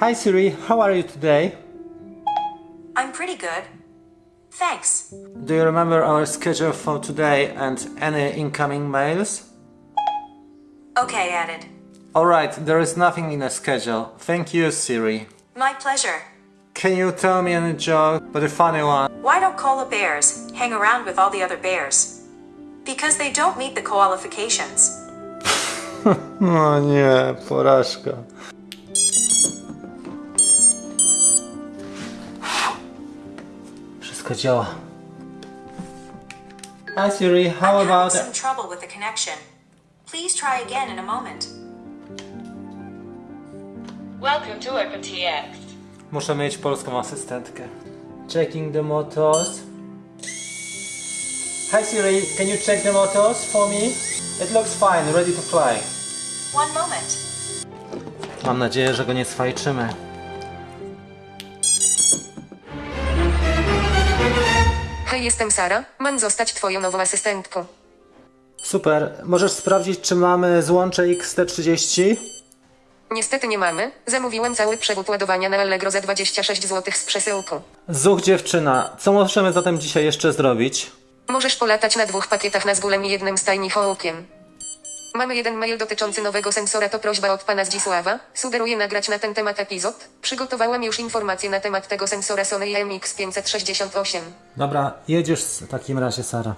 Hi Siri, how are you today? I'm pretty good. Thanks. Do you remember our schedule for today and any incoming mails? Okay, added. Alright, there is nothing in the schedule. Thank you, Siri. My pleasure. Can you tell me any joke, but a funny one? Why don't koala bears hang around with all the other bears? Because they don't meet the qualifications. No nie, porażka. Wszystko działa. Hi Siri, how I'm about... having some trouble with the connection. Please try again in a moment. Welcome to OpenTX. Muszę mieć polską asystentkę. Checking the motors. Hi Siri, can you check the motors for me? It looks fine, ready to fly. One moment. Mam nadzieję, że go nie swajczymy. Hej, jestem Sara. Mam zostać twoją nową asystentką. Super, możesz sprawdzić, czy mamy złącze XT30? Niestety nie mamy. Zamówiłem cały przewód ładowania na Allegro za 26 zł z przesyłką. Zuch dziewczyna, co możemy zatem dzisiaj jeszcze zrobić? Możesz polatać na dwóch pakietach na zgulem i jednym stajni hołkiem. Mamy jeden mail dotyczący nowego sensora, to prośba od pana Zdzisława. Sugeruję nagrać na ten temat epizod. Przygotowałem już informacje na temat tego sensora Sony MX568. Dobra, jedziesz w takim razie, Sara.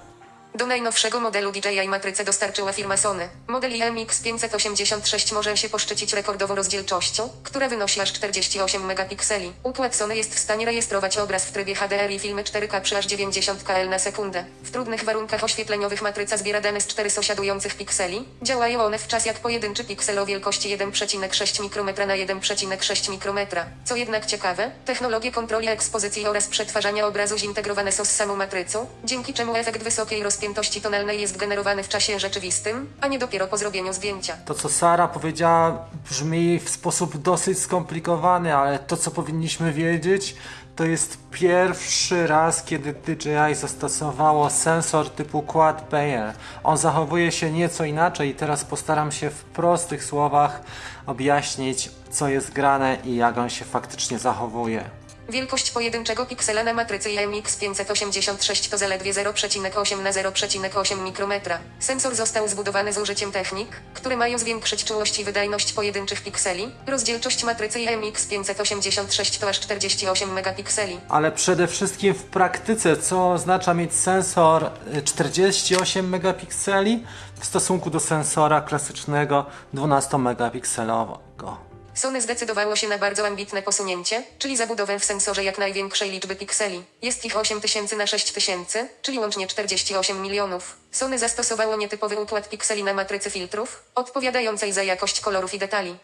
Do najnowszego modelu DJI matrycę dostarczyła firma Sony. Model IMX586 może się poszczycić rekordową rozdzielczością, która wynosi aż 48 megapikseli. Układ Sony jest w stanie rejestrować obraz w trybie HDR i filmy 4K przy aż 90 kl na sekundę. W trudnych warunkach oświetleniowych matryca zbiera dane z 4 sąsiadujących pikseli. Działają one w czas jak pojedynczy piksel o wielkości 1,6 mikrometra na 1,6 mikrometra. Co jednak ciekawe, technologie kontroli ekspozycji oraz przetwarzania obrazu zintegrowane są z samą matrycą, dzięki czemu efekt wysokiej rozpiętości tonalnej jest generowany w czasie rzeczywistym, a nie dopiero po zrobieniu zdjęcia. To, co Sara powiedziała, brzmi w sposób dosyć skomplikowany, ale to, co powinniśmy wiedzieć, to jest pierwszy raz, kiedy DJI zastosowało sensor typu Quad Bayer. On zachowuje się nieco inaczej i teraz postaram się w prostych słowach objaśnić, co jest grane i jak on się faktycznie zachowuje. Wielkość pojedynczego piksela na matrycy IMX586 to zaledwie 0,8 na 0,8 mikrometra. Sensor został zbudowany z użyciem technik, które mają zwiększyć czułość i wydajność pojedynczych pikseli. Rozdzielczość matrycy IMX586 to aż 48 megapikseli. Ale przede wszystkim w praktyce, co oznacza mieć sensor y, 48 megapikseli w stosunku do sensora klasycznego 12 megapikselowego. Sony zdecydowało się na bardzo ambitne posunięcie, czyli zabudowę w sensorze jak największej liczby pikseli. Jest ich 8000 na 6000, czyli łącznie 48 milionów. Sony zastosowało nietypowy układ pikseli na matrycy filtrów, odpowiadającej za jakość kolorów i detali.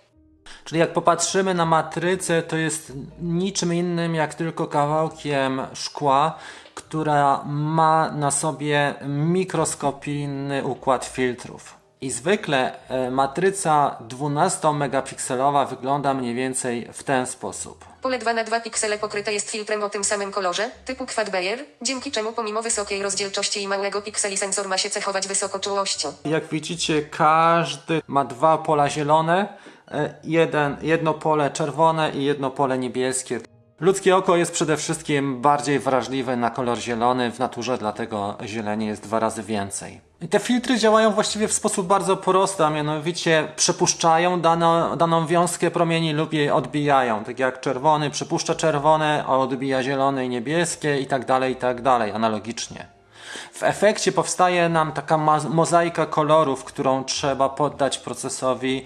Czyli jak popatrzymy na matrycę, to jest niczym innym jak tylko kawałkiem szkła, która ma na sobie mikroskopijny układ filtrów. I zwykle e, matryca 12-megapikselowa wygląda mniej więcej w ten sposób. Pole 2 na 2 piksele pokryte jest filtrem o tym samym kolorze, typu Quad Bayer, dzięki czemu pomimo wysokiej rozdzielczości i małego pikseli sensor ma się cechować wysokoczułością. Jak widzicie, każdy ma dwa pola zielone, e, jeden, jedno pole czerwone i jedno pole niebieskie. Ludzkie oko jest przede wszystkim bardziej wrażliwe na kolor zielony w naturze, dlatego zieleni jest dwa razy więcej. Te filtry działają właściwie w sposób bardzo prosty, a mianowicie przepuszczają daną, daną wiązkę promieni lub jej odbijają. Tak jak czerwony przepuszcza czerwone, a odbija zielone i niebieskie i tak dalej, i tak dalej, analogicznie. W efekcie powstaje nam taka mozaika kolorów, którą trzeba poddać procesowi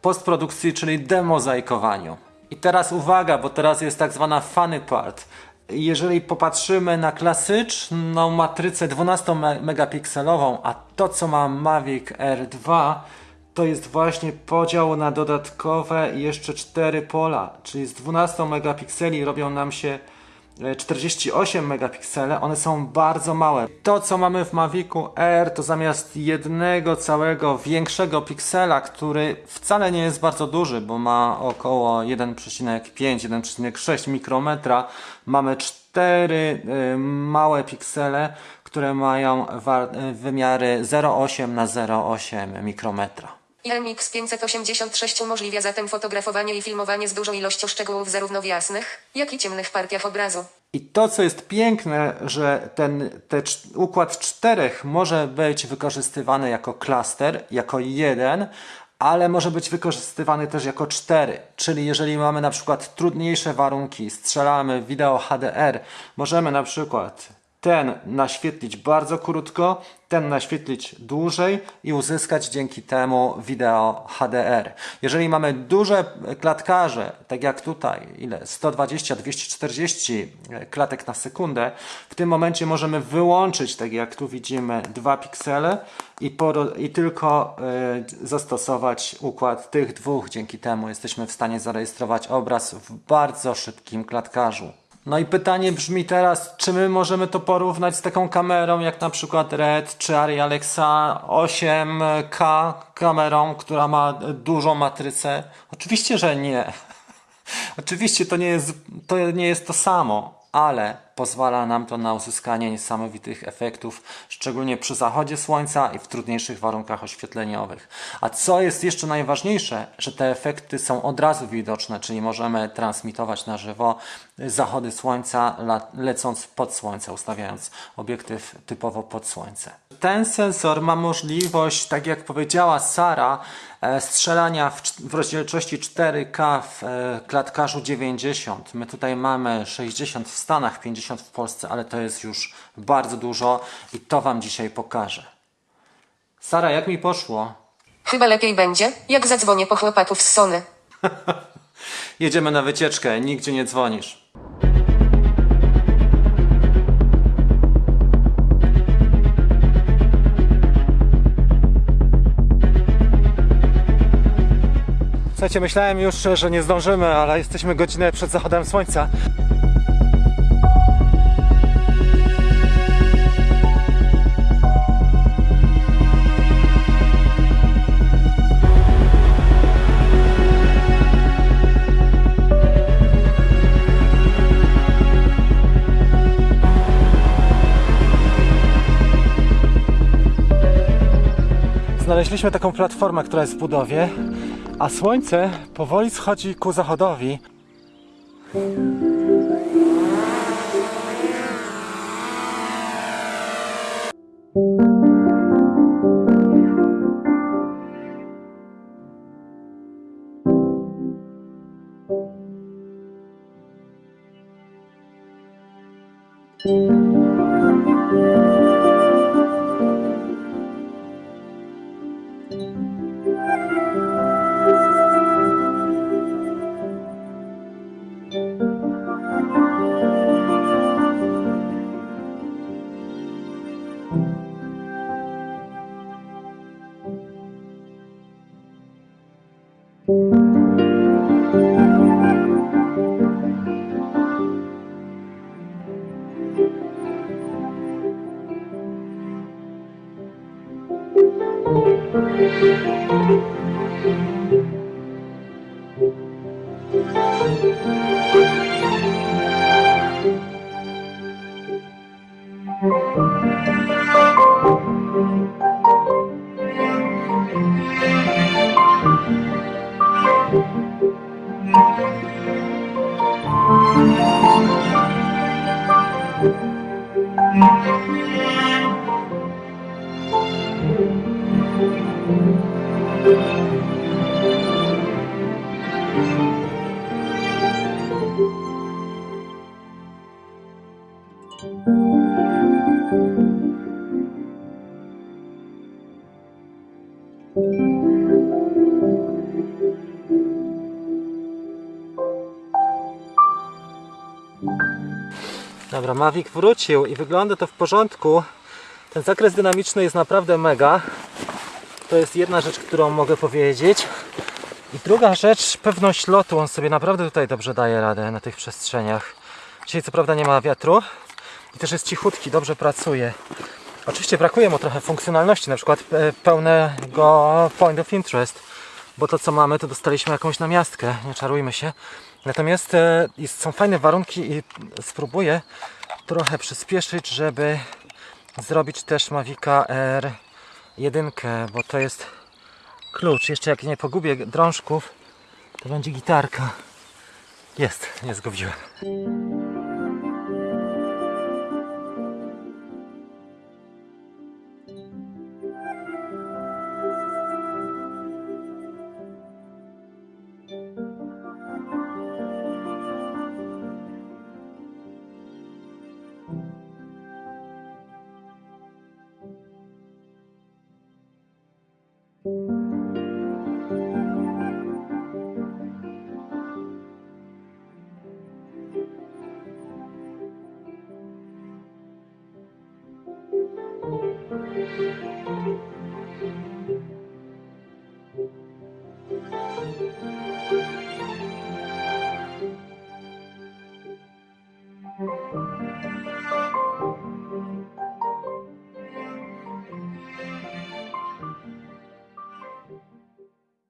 postprodukcji, czyli demozaikowaniu. I teraz uwaga, bo teraz jest tak zwana funny part. Jeżeli popatrzymy na klasyczną matrycę 12-megapikselową, a to co ma Mavic R2, to jest właśnie podział na dodatkowe jeszcze 4 pola, czyli z 12 megapikseli robią nam się 48 megapiksele, one są bardzo małe. To co mamy w Mavicu R to zamiast jednego całego większego piksela, który wcale nie jest bardzo duży, bo ma około 1,5-1,6 mikrometra, mamy cztery y, małe piksele, które mają wymiary 0,8 na 0,8 mikrometra. IMX586 umożliwia zatem fotografowanie i filmowanie z dużą ilością szczegółów zarówno w jasnych, jak i ciemnych partiach obrazu. I to, co jest piękne, że ten te układ czterech może być wykorzystywany jako klaster, jako jeden, ale może być wykorzystywany też jako cztery. Czyli jeżeli mamy na przykład trudniejsze warunki, strzelamy wideo HDR, możemy na przykład ten naświetlić bardzo krótko, ten naświetlić dłużej i uzyskać dzięki temu wideo HDR. Jeżeli mamy duże klatkarze, tak jak tutaj, ile 120-240 klatek na sekundę, w tym momencie możemy wyłączyć, tak jak tu widzimy, dwa piksele i, i tylko y, zastosować układ tych dwóch. Dzięki temu jesteśmy w stanie zarejestrować obraz w bardzo szybkim klatkarzu. No i pytanie brzmi teraz, czy my możemy to porównać z taką kamerą jak na przykład Red czy Arri Alexa 8K kamerą, która ma dużą matrycę? Oczywiście, że nie. Oczywiście to nie jest to, nie jest to samo, ale pozwala nam to na uzyskanie niesamowitych efektów, szczególnie przy zachodzie słońca i w trudniejszych warunkach oświetleniowych. A co jest jeszcze najważniejsze, że te efekty są od razu widoczne, czyli możemy transmitować na żywo zachody słońca lecąc pod słońce, ustawiając obiektyw typowo pod słońce. Ten sensor ma możliwość, tak jak powiedziała Sara, e, strzelania w rozdzielczości 4K w e, klatkarzu 90. My tutaj mamy 60 w Stanach, 50 w Polsce, ale to jest już bardzo dużo i to Wam dzisiaj pokażę. Sara, jak mi poszło? Chyba lepiej będzie, jak zadzwonię po chłopaków z Sony. Jedziemy na wycieczkę, nigdzie nie dzwonisz. Słuchajcie, myślałem już, że nie zdążymy, ale jesteśmy godzinę przed zachodem słońca. Znaleźliśmy taką platformę, która jest w budowie, a słońce powoli schodzi ku zachodowi. Dobra, Mavic wrócił i wygląda to w porządku. Ten zakres dynamiczny jest naprawdę mega. To jest jedna rzecz, którą mogę powiedzieć. I druga rzecz, pewność lotu. On sobie naprawdę tutaj dobrze daje radę na tych przestrzeniach. Dzisiaj co prawda nie ma wiatru i też jest cichutki, dobrze pracuje. Oczywiście brakuje mu trochę funkcjonalności, na przykład e, pełnego point of interest, bo to co mamy to dostaliśmy jakąś namiastkę, nie czarujmy się. Natomiast e, są fajne warunki i spróbuję trochę przyspieszyć, żeby zrobić też Mavica R1, bo to jest klucz. Jeszcze jak nie pogubię drążków, to będzie gitarka. Jest, nie zgubiłem. Música